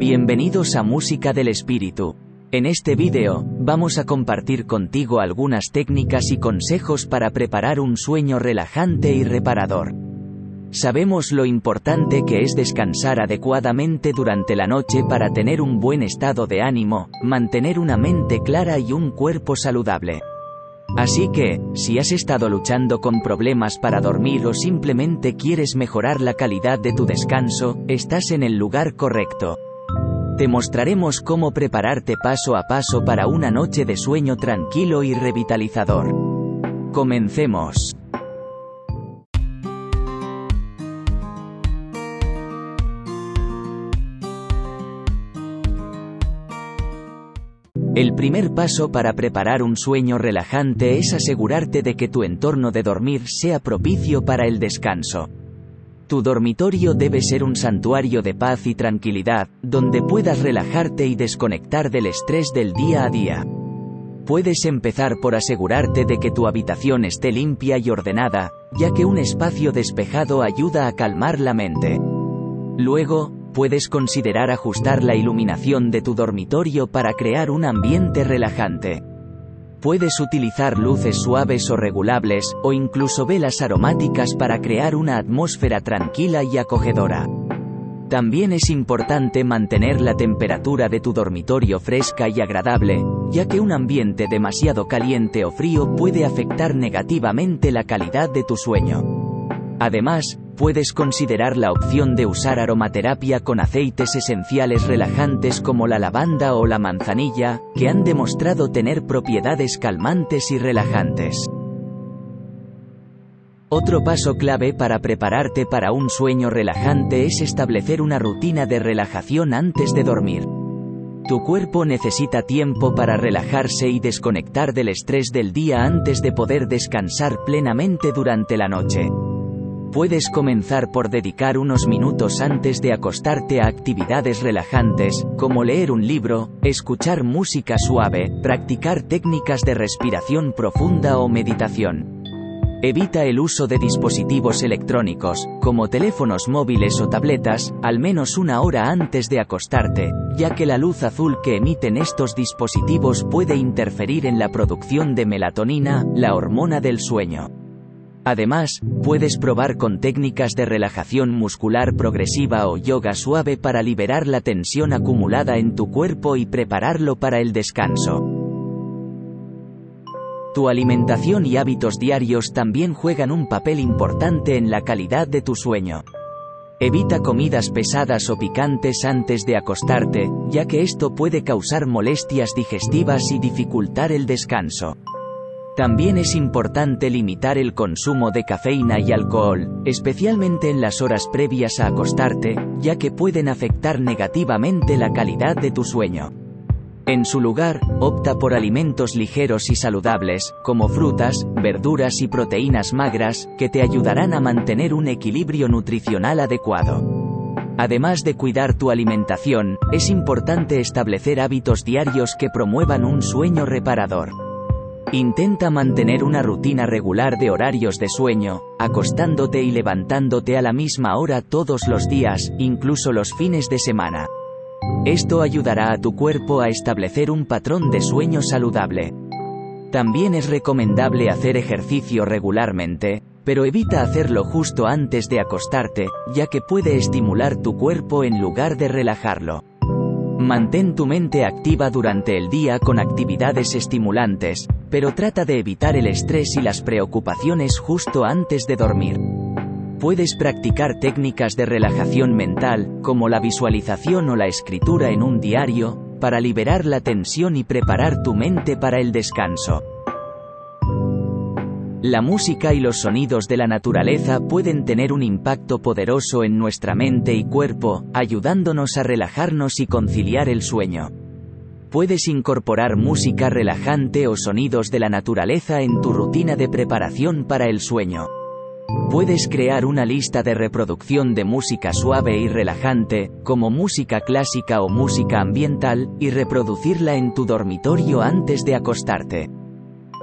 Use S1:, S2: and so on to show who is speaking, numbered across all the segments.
S1: Bienvenidos a Música del Espíritu. En este vídeo, vamos a compartir contigo algunas técnicas y consejos para preparar un sueño relajante y reparador. Sabemos lo importante que es descansar adecuadamente durante la noche para tener un buen estado de ánimo, mantener una mente clara y un cuerpo saludable. Así que, si has estado luchando con problemas para dormir o simplemente quieres mejorar la calidad de tu descanso, estás en el lugar correcto. Te mostraremos cómo prepararte paso a paso para una noche de sueño tranquilo y revitalizador. Comencemos. El primer paso para preparar un sueño relajante es asegurarte de que tu entorno de dormir sea propicio para el descanso. Tu dormitorio debe ser un santuario de paz y tranquilidad, donde puedas relajarte y desconectar del estrés del día a día. Puedes empezar por asegurarte de que tu habitación esté limpia y ordenada, ya que un espacio despejado ayuda a calmar la mente. Luego, puedes considerar ajustar la iluminación de tu dormitorio para crear un ambiente relajante. Puedes utilizar luces suaves o regulables, o incluso velas aromáticas para crear una atmósfera tranquila y acogedora. También es importante mantener la temperatura de tu dormitorio fresca y agradable, ya que un ambiente demasiado caliente o frío puede afectar negativamente la calidad de tu sueño. Además, puedes considerar la opción de usar aromaterapia con aceites esenciales relajantes como la lavanda o la manzanilla, que han demostrado tener propiedades calmantes y relajantes. Otro paso clave para prepararte para un sueño relajante es establecer una rutina de relajación antes de dormir. Tu cuerpo necesita tiempo para relajarse y desconectar del estrés del día antes de poder descansar plenamente durante la noche. Puedes comenzar por dedicar unos minutos antes de acostarte a actividades relajantes, como leer un libro, escuchar música suave, practicar técnicas de respiración profunda o meditación. Evita el uso de dispositivos electrónicos, como teléfonos móviles o tabletas, al menos una hora antes de acostarte, ya que la luz azul que emiten estos dispositivos puede interferir en la producción de melatonina, la hormona del sueño. Además, puedes probar con técnicas de relajación muscular progresiva o yoga suave para liberar la tensión acumulada en tu cuerpo y prepararlo para el descanso. Tu alimentación y hábitos diarios también juegan un papel importante en la calidad de tu sueño. Evita comidas pesadas o picantes antes de acostarte, ya que esto puede causar molestias digestivas y dificultar el descanso. También es importante limitar el consumo de cafeína y alcohol, especialmente en las horas previas a acostarte, ya que pueden afectar negativamente la calidad de tu sueño. En su lugar, opta por alimentos ligeros y saludables, como frutas, verduras y proteínas magras, que te ayudarán a mantener un equilibrio nutricional adecuado. Además de cuidar tu alimentación, es importante establecer hábitos diarios que promuevan un sueño reparador. Intenta mantener una rutina regular de horarios de sueño, acostándote y levantándote a la misma hora todos los días, incluso los fines de semana. Esto ayudará a tu cuerpo a establecer un patrón de sueño saludable. También es recomendable hacer ejercicio regularmente, pero evita hacerlo justo antes de acostarte, ya que puede estimular tu cuerpo en lugar de relajarlo. Mantén tu mente activa durante el día con actividades estimulantes, pero trata de evitar el estrés y las preocupaciones justo antes de dormir. Puedes practicar técnicas de relajación mental, como la visualización o la escritura en un diario, para liberar la tensión y preparar tu mente para el descanso. La música y los sonidos de la naturaleza pueden tener un impacto poderoso en nuestra mente y cuerpo, ayudándonos a relajarnos y conciliar el sueño. Puedes incorporar música relajante o sonidos de la naturaleza en tu rutina de preparación para el sueño. Puedes crear una lista de reproducción de música suave y relajante, como música clásica o música ambiental, y reproducirla en tu dormitorio antes de acostarte.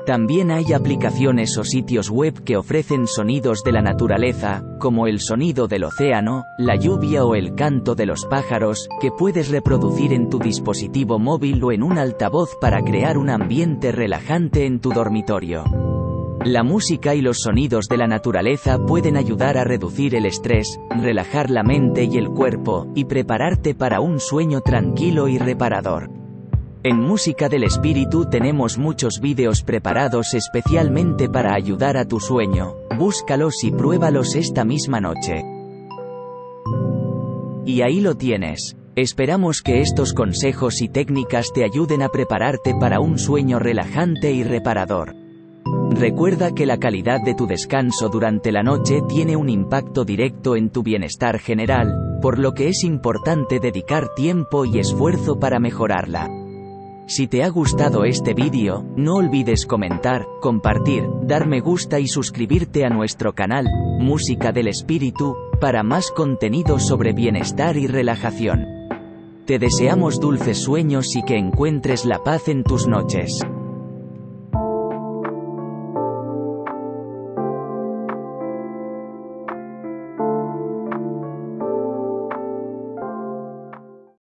S1: También hay aplicaciones o sitios web que ofrecen sonidos de la naturaleza, como el sonido del océano, la lluvia o el canto de los pájaros, que puedes reproducir en tu dispositivo móvil o en un altavoz para crear un ambiente relajante en tu dormitorio. La música y los sonidos de la naturaleza pueden ayudar a reducir el estrés, relajar la mente y el cuerpo, y prepararte para un sueño tranquilo y reparador. En Música del Espíritu tenemos muchos vídeos preparados especialmente para ayudar a tu sueño, búscalos y pruébalos esta misma noche. Y ahí lo tienes. Esperamos que estos consejos y técnicas te ayuden a prepararte para un sueño relajante y reparador. Recuerda que la calidad de tu descanso durante la noche tiene un impacto directo en tu bienestar general, por lo que es importante dedicar tiempo y esfuerzo para mejorarla. Si te ha gustado este vídeo, no olvides comentar, compartir, dar me gusta y suscribirte a nuestro canal, Música del Espíritu, para más contenido sobre bienestar y relajación. Te deseamos dulces sueños y que encuentres la paz en tus noches.